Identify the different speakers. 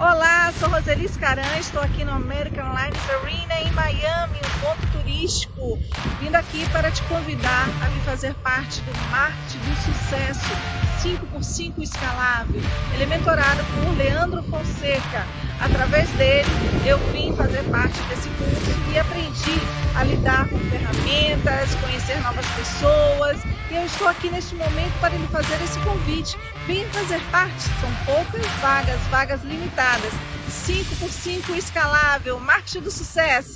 Speaker 1: Olá, sou Roseli Scaran, estou aqui no American Airlines Arena em Miami, um ponto turístico. Vindo aqui para te convidar a me fazer parte do Marte do Sucesso 5x5 escalável. Ele é por Leandro Fonseca. Através dele, eu vim fazer parte desse curso aprendi a lidar com ferramentas, conhecer novas pessoas. E eu estou aqui neste momento para lhe fazer esse convite. Venha fazer parte, são poucas vagas, vagas limitadas. 5x5 escalável, marketing do sucesso.